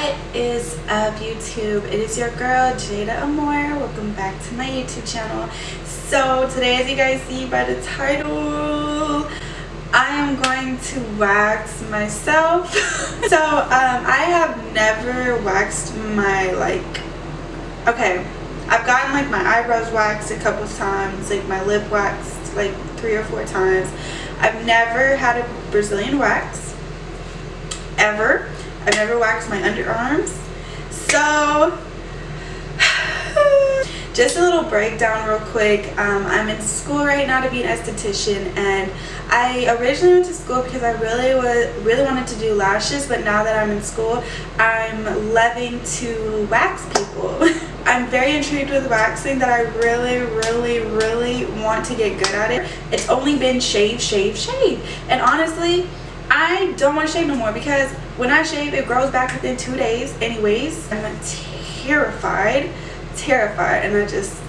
What is up YouTube? It is your girl Jada Amore. Welcome back to my YouTube channel. So today as you guys see by the title, I am going to wax myself. so um, I have never waxed my like, okay, I've gotten like my eyebrows waxed a couple times, like my lip waxed like three or four times. I've never had a Brazilian wax ever I've never waxed my underarms. So, just a little breakdown real quick. Um, I'm in school right now to be an esthetician and I originally went to school because I really was really wanted to do lashes but now that I'm in school I'm loving to wax people. I'm very intrigued with waxing that I really really really want to get good at it. It's only been shave shave shave and honestly I don't want to shave no more because when I shave it grows back within two days anyways. I'm terrified, terrified and I just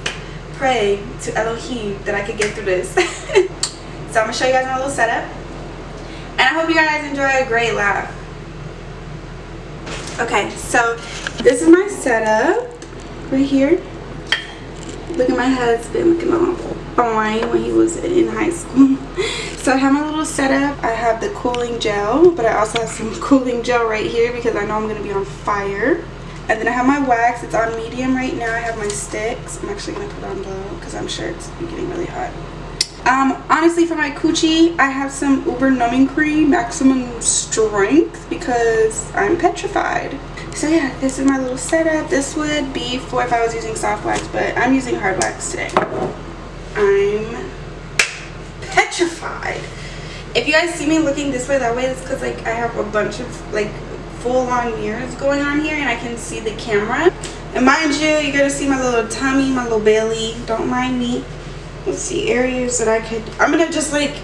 pray to Elohim that I could get through this. so I'm going to show you guys my little setup and I hope you guys enjoy a great laugh. Okay, so this is my setup right here. Look at my husband looking all fine when he was in high school. So I have my little setup. I have the cooling gel, but I also have some cooling gel right here because I know I'm going to be on fire. And then I have my wax. It's on medium right now. I have my sticks. I'm actually going to put on low because I'm sure it's getting really hot. Um, honestly, for my coochie, I have some Uber Numbing Cream Maximum Strength because I'm petrified. So yeah, this is my little setup. This would be for if I was using soft wax, but I'm using hard wax today. I'm petrified. If you guys see me looking this way, that way, it's because like I have a bunch of like full-on mirrors going on here and I can see the camera. And mind you, you're to see my little tummy, my little belly. Don't mind me. Let's see, areas that I could... I'm to just like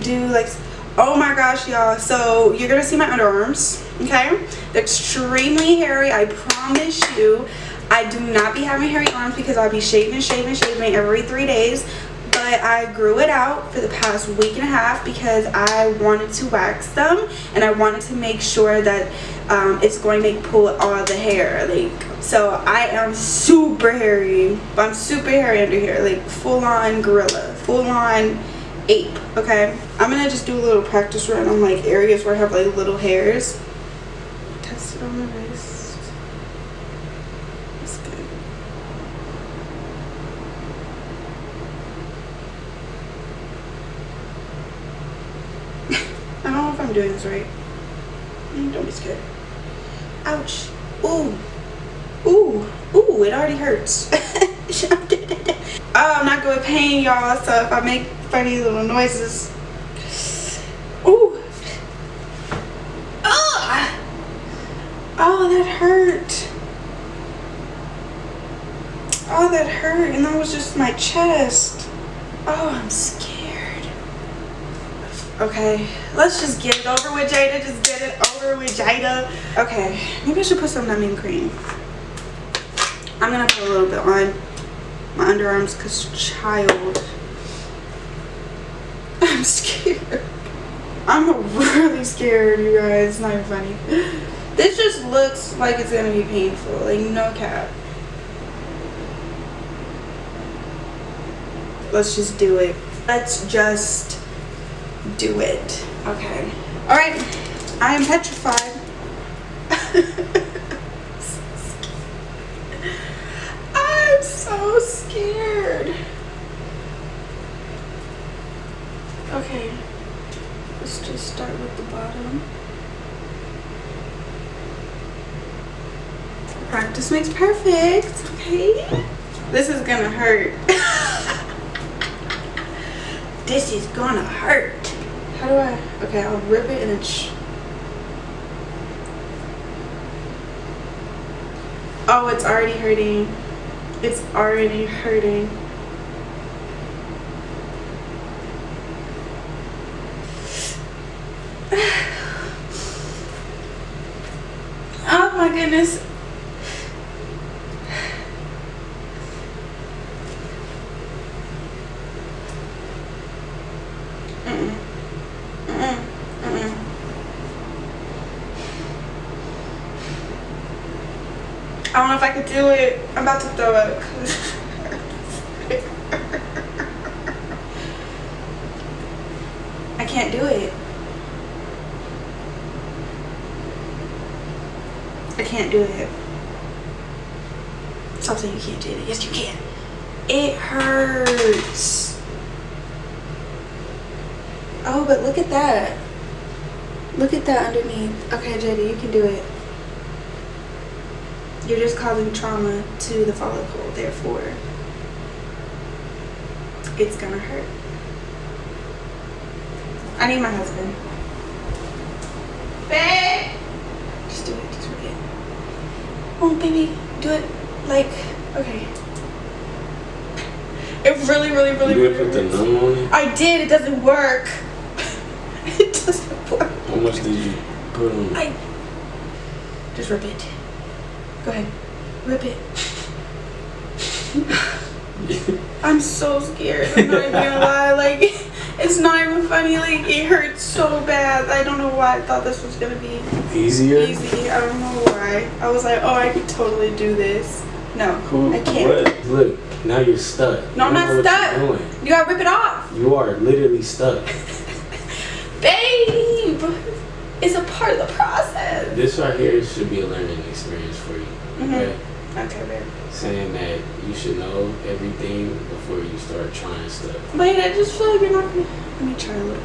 do like... Oh my gosh, y'all. So you're to see my underarms, okay? They're extremely hairy, I promise you. I do not be having hairy arms because I'll be shaving, shaving, shaving every three days but I grew it out for the past week and a half because I wanted to wax them and I wanted to make sure that um, it's going to pull all the hair like so I am super hairy. I'm super hairy under here like full on gorilla full on ape okay? I'm gonna just do a little practice run on like areas where I have like little hairs. Test it on my wrist I'm doing this right. Mm, don't be scared. Ouch. Ooh. Ooh. Ooh, it already hurts. oh, I'm not good with pain, y'all. So if I make funny little noises. Ooh. Ugh. Oh, that hurt. Oh, that hurt. And that was just my chest. Oh, I'm scared. Okay, let's just get it over with, Jada. Just get it over with, Jada. Okay, maybe I should put some numbing cream. I'm gonna put a little bit on my underarms because child. I'm scared. I'm really scared, you guys. It's not even funny. This just looks like it's gonna be painful. Like, no cap. Let's just do it. Let's just do it. Okay. All right. I am petrified. I'm so scared. Okay. Let's just start with the bottom. Practice makes perfect. Okay. This is gonna hurt. this is gonna hurt. How do I? Okay, I'll rip it and it's. Oh, it's already hurting. It's already hurting. oh my goodness. I don't know if I could do it. I'm about to throw up. I can't do it. I can't do it. Stop saying you can't do it. Yes, you can. It hurts. Oh, but look at that. Look at that underneath. Okay, JD, you can do it. You're just causing trauma to the follicle, therefore, it's gonna hurt. I need my husband. Babe! Just do it, just do it. Oh, baby, do it like, okay. It really, really, really, You really didn't put the hurts. numb on it? I did, it doesn't work. it doesn't work. How much did you put on? I just rip it. Go ahead. Rip it. I'm so scared. I'm not even gonna lie. Like, it's not even funny. Like, it hurts so bad. I don't know why I thought this was gonna be Easier? easy. I don't know why. I was like, oh, I could totally do this. No, Who? I can't. What? Look, now you're stuck. No, I'm not don't know what stuck. You gotta rip it off. You are literally stuck. Babe! It's a part of the process. This right here should be a learning experience for you. Mhm. Okay? Okay, babe. Saying that you should know everything before you start trying stuff. Wait, I just feel like you're not gonna. Let me try a little.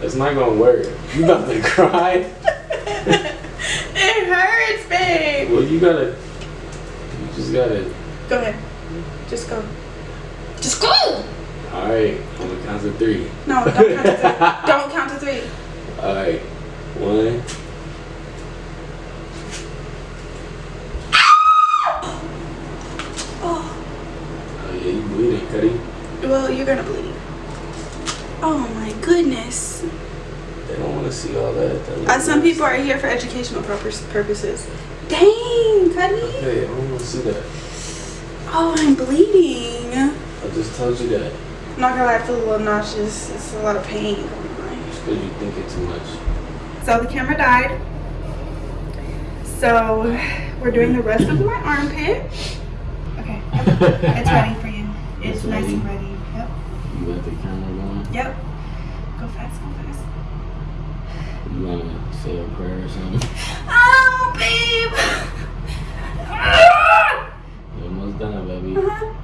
That's not gonna work. You about to cry? it hurts, babe. Well, you gotta. You just gotta. Go ahead. Just go. Just go. All right, on the count of three. No, don't count to three. Don't count to three. All right, one. Oh, Oh yeah, you bleeding, Cuddy. well, you're gonna bleed. Oh my goodness. They don't want to see all that. that Uh, some people are here for educational purpose, purposes. Dang, Cuddy. Hey, I don't want to see that. Oh, I'm bleeding. I just told you that. I'm not gonna lie, I feel a little nauseous. It's a lot of pain on. Because you think it too much. So the camera died. So we're doing the rest of my armpit. Okay, it's ready for you. It's It's nice and ready? Yep. You got the camera going? Yep. Go fast, go fast. You want to say a prayer or something? Oh, babe. You're almost done, baby. Uh-huh.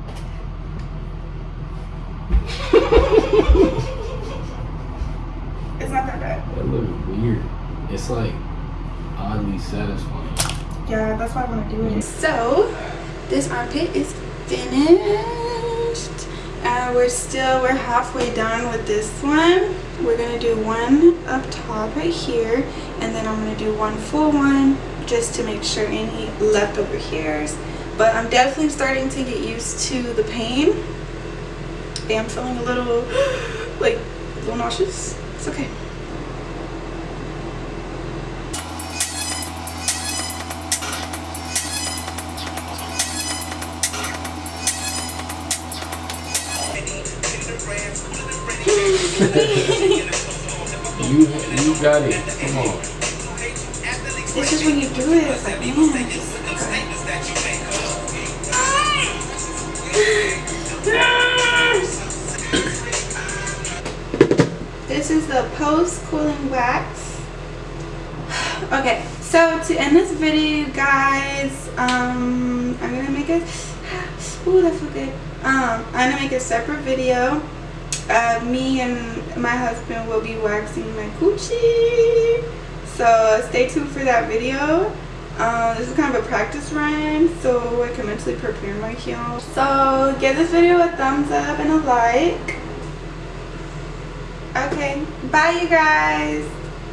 it's not that bad. That look weird. It's like oddly satisfying. Yeah, that's why I want to do it. So, this armpit is finished. And we're still, we're halfway done with this one. We're going to do one up top right here. And then I'm going to do one full one just to make sure any leftover hairs. But I'm definitely starting to get used to the pain. I am feeling a little, like, a little nauseous. It's okay. You you got it. Come on. It's just when you do it, it's like, man, it's just. This is the post cooling wax. Okay, so to end this video, guys, um, I'm gonna make a. Ooh, that feel good. Um, I'm gonna make a separate video. Uh, me and my husband will be waxing my coochie. So stay tuned for that video. Um, this is kind of a practice run, so I can mentally prepare my heel. So give this video a thumbs up and a like. Okay, bye you guys.